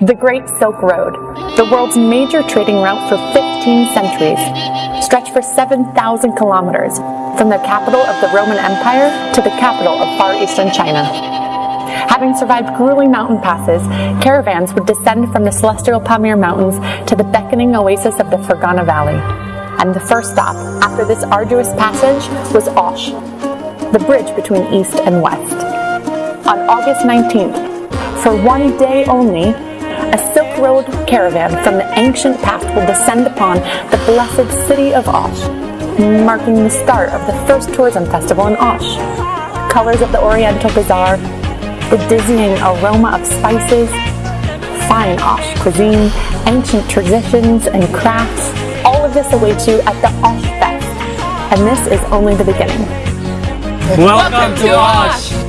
The Great Silk Road, the world's major trading route for 15 centuries, stretched for 7,000 kilometers from the capital of the Roman Empire to the capital of Far Eastern China. Having survived grueling mountain passes, caravans would descend from the celestial Pamir Mountains to the beckoning oasis of the Fergana Valley. And the first stop after this arduous passage was Osh, the bridge between east and west. On August 19th, for one day only, Road caravan from the ancient past will descend upon the blessed city of Osh, marking the start of the first tourism festival in Osh. Colors of the Oriental Bazaar, the dizzying aroma of spices, fine Osh cuisine, ancient traditions and crafts, all of this awaits you at the Osh Fest. And this is only the beginning. Welcome to Osh!